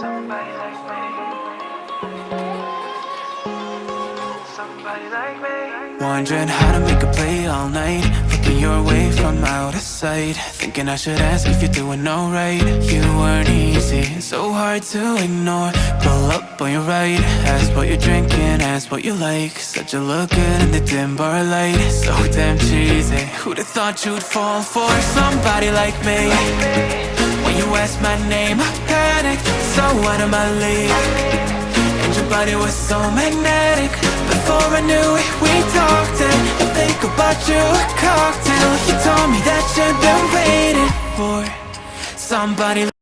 Somebody like me. Wondering how to make a play all night. Looking your way from out of sight. Thinking I should ask if you're doing alright. You weren't easy, so hard to ignore. Pull up on your right Ask what you're drinking, ask what you like. Such a look good in the dim bar light. So damn cheesy Who'd have thought you'd fall for somebody like me? When you ask my name so out of my league. And your body was so magnetic. Before I knew it, we talked And I think about you, a cocktail. You told me that you'd been waiting for Somebody